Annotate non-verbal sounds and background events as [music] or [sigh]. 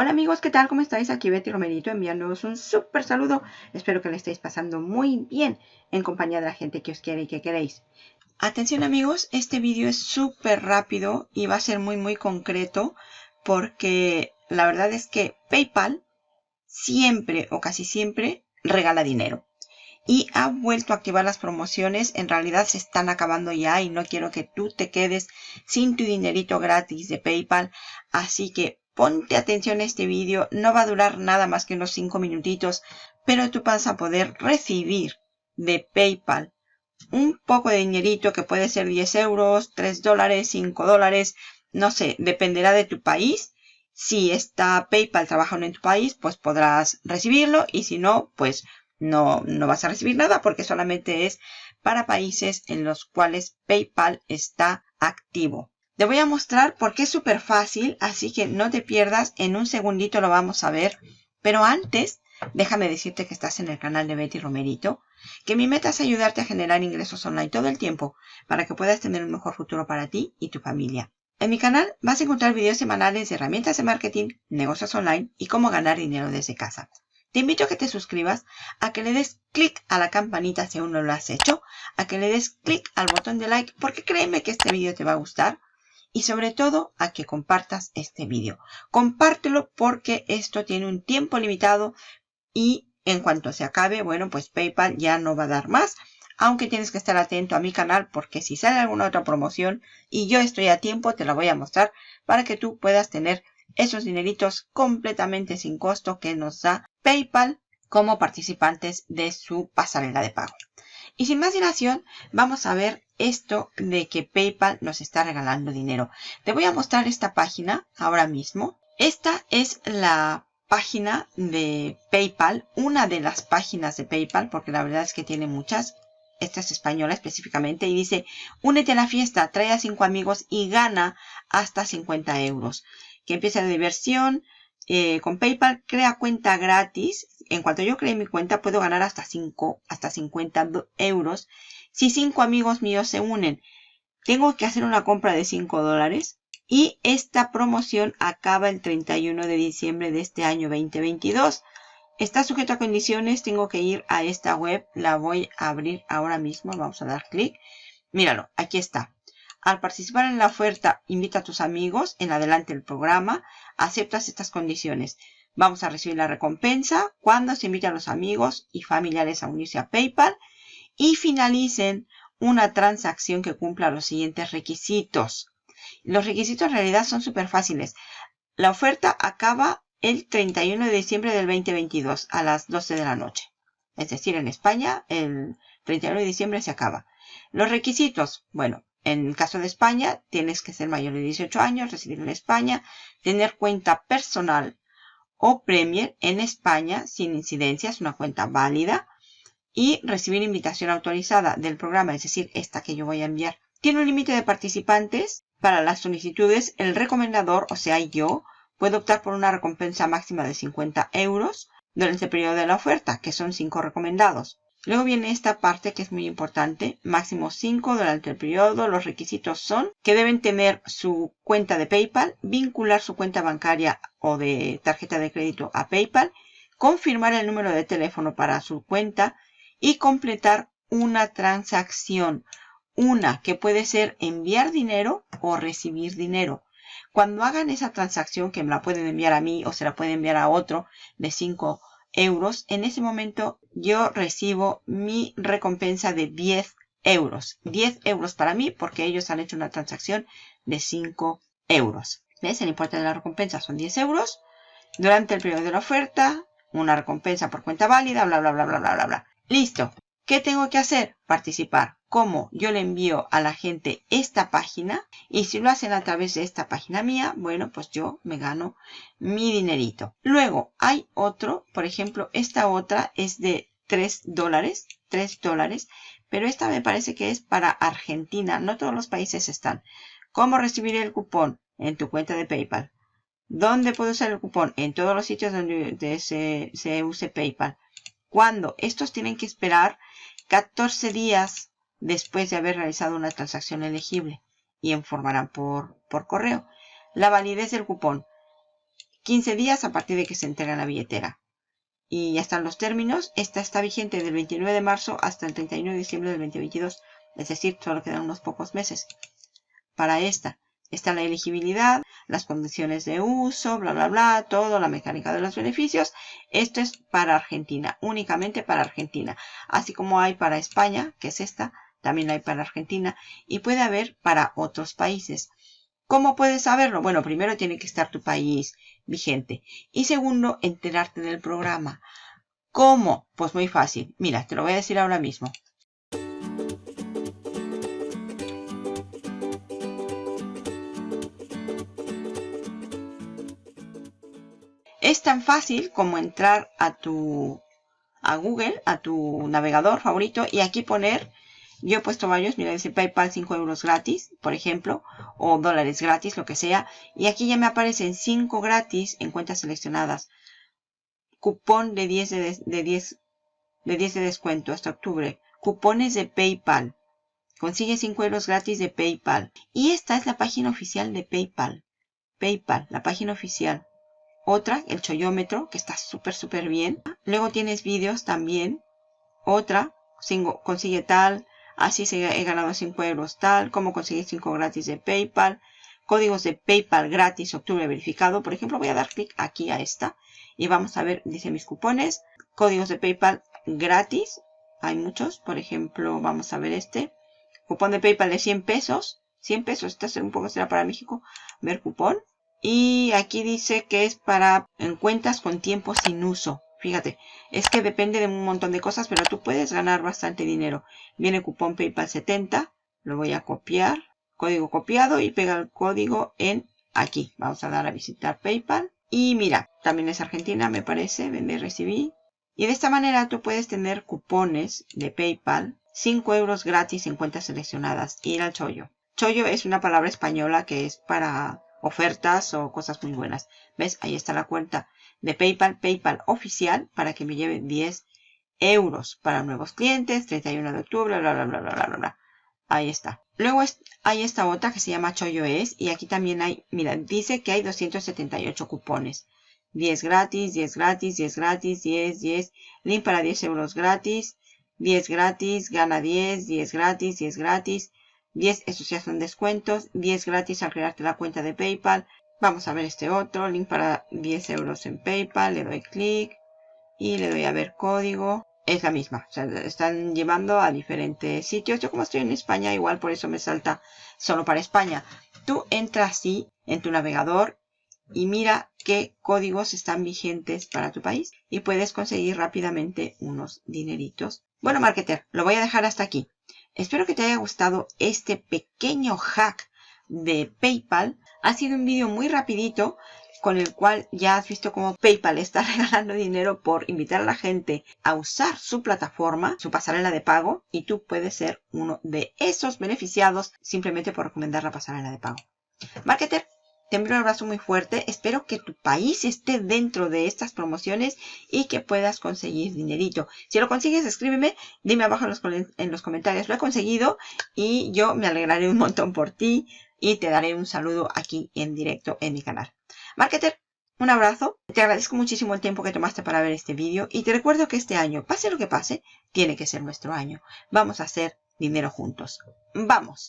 Hola amigos, ¿qué tal? ¿Cómo estáis? Aquí Betty Romerito enviándoos un súper saludo. Espero que le estéis pasando muy bien en compañía de la gente que os quiere y que queréis. Atención amigos, este vídeo es súper rápido y va a ser muy muy concreto porque la verdad es que PayPal siempre o casi siempre regala dinero. Y ha vuelto a activar las promociones, en realidad se están acabando ya y no quiero que tú te quedes sin tu dinerito gratis de PayPal. Así que Ponte atención a este vídeo, no va a durar nada más que unos 5 minutitos, pero tú vas a poder recibir de PayPal un poco de dinerito que puede ser 10 euros, 3 dólares, 5 dólares, no sé, dependerá de tu país. Si está PayPal trabajando en tu país, pues podrás recibirlo y si no, pues no, no vas a recibir nada porque solamente es para países en los cuales PayPal está activo. Te voy a mostrar porque es súper fácil, así que no te pierdas. En un segundito lo vamos a ver. Pero antes, déjame decirte que estás en el canal de Betty Romerito, que mi meta es ayudarte a generar ingresos online todo el tiempo para que puedas tener un mejor futuro para ti y tu familia. En mi canal vas a encontrar videos semanales de herramientas de marketing, negocios online y cómo ganar dinero desde casa. Te invito a que te suscribas, a que le des clic a la campanita si aún no lo has hecho, a que le des clic al botón de like porque créeme que este video te va a gustar y sobre todo a que compartas este vídeo. Compártelo porque esto tiene un tiempo limitado y en cuanto se acabe, bueno, pues PayPal ya no va a dar más. Aunque tienes que estar atento a mi canal porque si sale alguna otra promoción y yo estoy a tiempo, te la voy a mostrar para que tú puedas tener esos dineritos completamente sin costo que nos da PayPal como participantes de su pasarela de pago. Y sin más dilación, vamos a ver esto de que PayPal nos está regalando dinero. Te voy a mostrar esta página ahora mismo. Esta es la página de PayPal, una de las páginas de PayPal, porque la verdad es que tiene muchas. Esta es española específicamente y dice, únete a la fiesta, trae a cinco amigos y gana hasta 50 euros. Que empieza la diversión, eh, con PayPal crea cuenta gratis. En cuanto yo cree mi cuenta puedo ganar hasta 5, hasta 50 euros. Si 5 amigos míos se unen, tengo que hacer una compra de 5 dólares. Y esta promoción acaba el 31 de diciembre de este año 2022. Está sujeto a condiciones. Tengo que ir a esta web. La voy a abrir ahora mismo. Vamos a dar clic. Míralo, aquí está. Al participar en la oferta, invita a tus amigos en adelante del programa. Aceptas estas condiciones. Vamos a recibir la recompensa cuando se invite a los amigos y familiares a unirse a PayPal y finalicen una transacción que cumpla los siguientes requisitos. Los requisitos en realidad son súper fáciles. La oferta acaba el 31 de diciembre del 2022 a las 12 de la noche. Es decir, en España el 31 de diciembre se acaba. Los requisitos, bueno, en el caso de España, tienes que ser mayor de 18 años, residir en España, tener cuenta personal o Premier en España sin incidencias, una cuenta válida, y recibir invitación autorizada del programa, es decir, esta que yo voy a enviar. Tiene un límite de participantes. Para las solicitudes, el recomendador, o sea, yo, puedo optar por una recompensa máxima de 50 euros durante el periodo de la oferta, que son 5 recomendados. Luego viene esta parte que es muy importante, máximo 5 durante el periodo. Los requisitos son que deben tener su cuenta de PayPal, vincular su cuenta bancaria o de tarjeta de crédito a PayPal, confirmar el número de teléfono para su cuenta y completar una transacción. Una que puede ser enviar dinero o recibir dinero. Cuando hagan esa transacción, que me la pueden enviar a mí o se la pueden enviar a otro de 5 euros, en ese momento yo recibo mi recompensa de 10 euros. 10 euros para mí porque ellos han hecho una transacción de 5 euros. ¿Ves? El importe de la recompensa son 10 euros. Durante el periodo de la oferta, una recompensa por cuenta válida, bla, bla, bla, bla, bla, bla. Listo. ¿Qué tengo que hacer? Participar. ¿Cómo? Yo le envío a la gente esta página y si lo hacen a través de esta página mía, bueno, pues yo me gano mi dinerito. Luego hay otro, por ejemplo, esta otra es de 3 dólares, 3 dólares, pero esta me parece que es para Argentina, no todos los países están. ¿Cómo recibir el cupón? En tu cuenta de PayPal. ¿Dónde puedo usar el cupón? En todos los sitios donde se, se use PayPal. ¿Cuándo? Estos tienen que esperar 14 días después de haber realizado una transacción elegible y informarán por, por correo. La validez del cupón. 15 días a partir de que se entrega la billetera. Y ya están los términos. Esta está vigente del 29 de marzo hasta el 31 de diciembre del 2022. Es decir, solo quedan unos pocos meses para esta. Está la elegibilidad, las condiciones de uso, bla, bla, bla, todo, la mecánica de los beneficios. Esto es para Argentina, únicamente para Argentina. Así como hay para España, que es esta, también hay para Argentina. Y puede haber para otros países. ¿Cómo puedes saberlo? Bueno, primero tiene que estar tu país vigente. Y segundo, enterarte del programa. ¿Cómo? Pues muy fácil. Mira, te lo voy a decir ahora mismo. Tan fácil como entrar a tu a Google, a tu navegador favorito y aquí poner, yo he puesto varios, mira, dice PayPal 5 euros gratis, por ejemplo, o dólares gratis, lo que sea. Y aquí ya me aparecen 5 gratis en cuentas seleccionadas. Cupón de 10 de, de 10 de 10 de descuento hasta octubre. Cupones de PayPal. Consigue 5 euros gratis de PayPal. Y esta es la página oficial de PayPal. PayPal, la página oficial. Otra, el choyómetro, que está súper, súper bien. Luego tienes vídeos también. Otra, consigue tal, así se he ganado 5 euros tal, cómo conseguir 5 gratis de PayPal. Códigos de PayPal gratis, octubre verificado. Por ejemplo, voy a dar clic aquí a esta. Y vamos a ver, dice mis cupones. Códigos de PayPal gratis. Hay muchos. Por ejemplo, vamos a ver este. Cupón de PayPal de 100 pesos. 100 pesos. Este un poco será para México. Ver cupón. Y aquí dice que es para en cuentas con tiempo sin uso. Fíjate, es que depende de un montón de cosas, pero tú puedes ganar bastante dinero. Viene cupón PayPal 70. Lo voy a copiar. Código copiado y pega el código en aquí. Vamos a dar a visitar PayPal. Y mira, también es Argentina, me parece. Vende recibí. Y de esta manera tú puedes tener cupones de PayPal. 5 euros gratis en cuentas seleccionadas. Ir al chollo. Chollo es una palabra española que es para ofertas o cosas muy buenas. ¿Ves? Ahí está la cuenta de PayPal, PayPal oficial, para que me lleve 10 euros para nuevos clientes, 31 de octubre, bla, bla, bla, bla, bla, bla. Ahí está. Luego hay esta otra que se llama es y aquí también hay, mira, dice que hay 278 cupones. 10 gratis, 10 gratis, 10 gratis, 10, 10, link para 10 euros gratis, 10 gratis, gana 10, 10 gratis, 10 gratis, 10, estos ya son descuentos, 10 gratis al crearte la cuenta de PayPal. Vamos a ver este otro, link para 10 euros en PayPal, le doy clic y le doy a ver código. Es la misma, están llevando a diferentes sitios. Yo como estoy en España, igual por eso me salta solo para España. Tú entras así en tu navegador y mira qué códigos están vigentes para tu país y puedes conseguir rápidamente unos dineritos. Bueno, marketer, lo voy a dejar hasta aquí. Espero que te haya gustado este pequeño hack de PayPal. Ha sido un vídeo muy rapidito con el cual ya has visto cómo PayPal está [laughs] regalando dinero por invitar a la gente a usar su plataforma, su pasarela de pago, y tú puedes ser uno de esos beneficiados simplemente por recomendar la pasarela de pago. Marketer, te envío un abrazo muy fuerte. Espero que tu país esté dentro de estas promociones y que puedas conseguir dinerito. Si lo consigues, escríbeme. Dime abajo en los, en los comentarios. Lo he conseguido y yo me alegraré un montón por ti y te daré un saludo aquí en directo en mi canal. Marketer, un abrazo. Te agradezco muchísimo el tiempo que tomaste para ver este vídeo y te recuerdo que este año, pase lo que pase, tiene que ser nuestro año. Vamos a hacer dinero juntos. ¡Vamos!